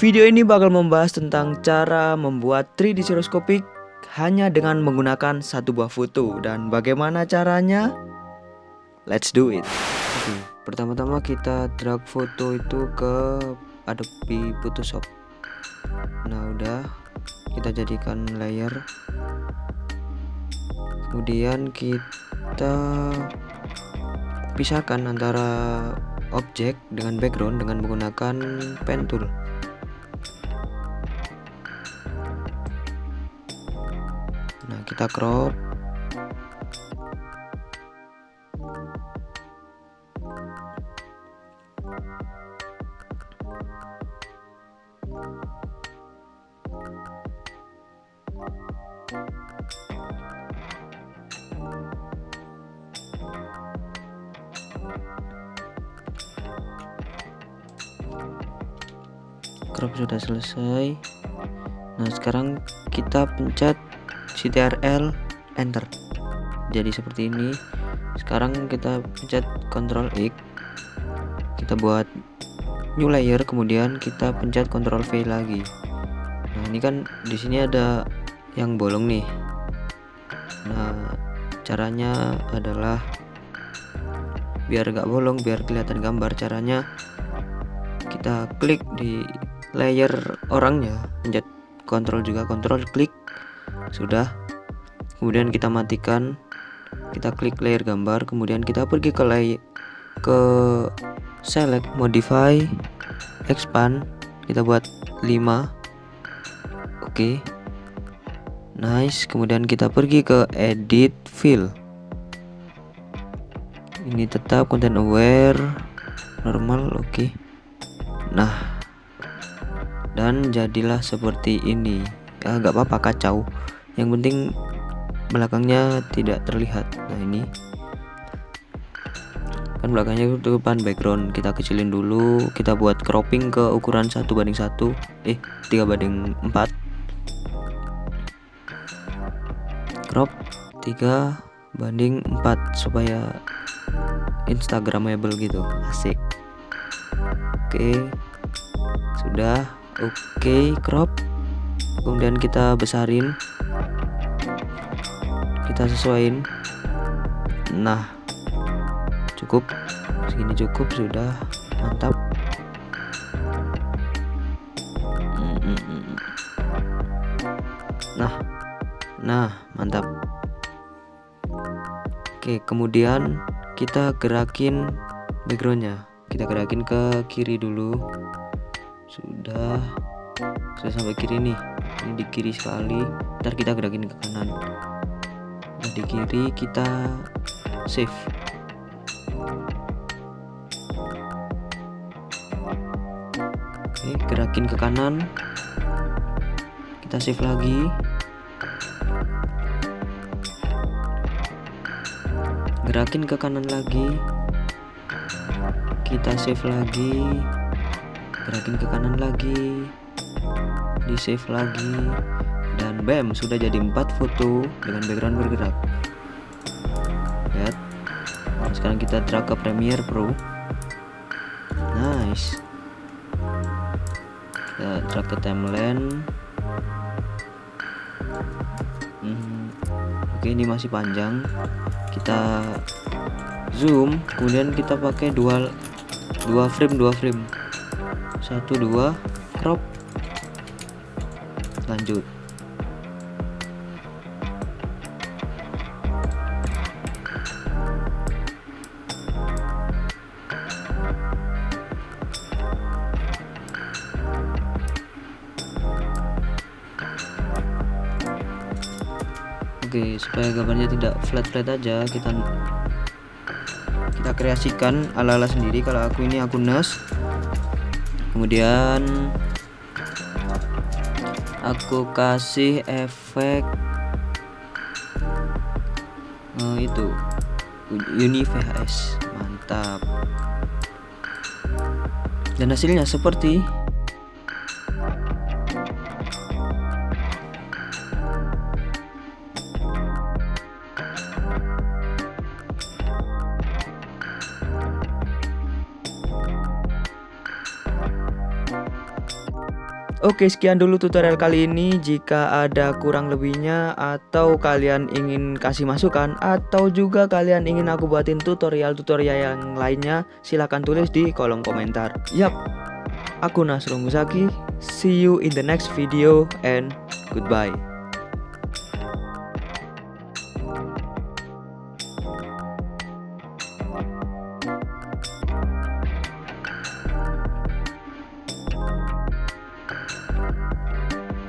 Video ini bakal membahas tentang cara membuat 3D stereoskopik hanya dengan menggunakan satu buah foto dan bagaimana caranya? Let's do it. Oke, pertama-tama kita drag foto itu ke Adobe Photoshop. Nah, udah kita jadikan layer. Kemudian kita pisahkan antara objek dengan background dengan menggunakan pen tool. Kita crop. Crop sudah selesai. Nah sekarang kita pencet CTRL enter. Jadi seperti ini. Sekarang kita pencet Ctrl X. Kita buat new layer kemudian kita pencet Ctrl V lagi. Nah ini kan di sini ada yang bolong nih. Nah caranya adalah biar gak bolong biar kelihatan gambar caranya kita klik di layer orangnya. Pencet kontrol juga kontrol klik sudah. Kemudian kita matikan. Kita klik layer gambar. Kemudian kita pergi ke layer ke select modify expand. Kita buat 5 oke. Okay. nice. Kemudian kita pergi ke edit fill. Ini tetap content aware. Normal. Oke. Okay. nah. Dan jadilah seperti ini. Ya apa-apa. Kacau yang penting belakangnya tidak terlihat. Nah ini. Kan belakangnya itu depan background. Kita kecilin dulu. Kita buat cropping ke ukuran satu banding satu. Eh tiga banding 4 crop 3 banding 4 supaya instagramable gitu. Asik. Oke. Sudah. Oke crop. Kemudian kita besarin kita sesuaiin. Nah cukup. Segini cukup sudah. Mantap. Nah nah mantap. Oke kemudian kita gerakin backgroundnya. Kita gerakin ke kiri dulu. Sudah. Sudah sampai kiri nih. Ini di kiri sekali. Ntar kita gerakin ke kanan di kiri kita save. Oke gerakin ke kanan. Kita save lagi. Gerakin ke kanan lagi. Kita save lagi. Gerakin ke kanan lagi. Di save lagi dan bam sudah jadi empat foto dengan background bergerak. Lihat. Nah, sekarang kita drag ke Premiere Pro. Nice. Kita drag ke timeline. Hmm, oke ini masih panjang. Kita zoom kemudian kita pakai dua dua frame dua frame. Satu dua crop. Lanjut Oke supaya gambarnya tidak flat-flat aja kita kita kreasikan ala-ala sendiri. Kalau aku ini aku NAS kemudian aku kasih efek uh, itu Uni VHS mantap. Dan hasilnya seperti Oke sekian dulu tutorial kali ini. Jika ada kurang lebihnya Atau kalian ingin kasih masukan Atau juga kalian ingin aku buatin tutorial-tutorial yang lainnya Silahkan tulis di kolom komentar. Yap. Aku Nasrul Musaki See you in the next video and goodbye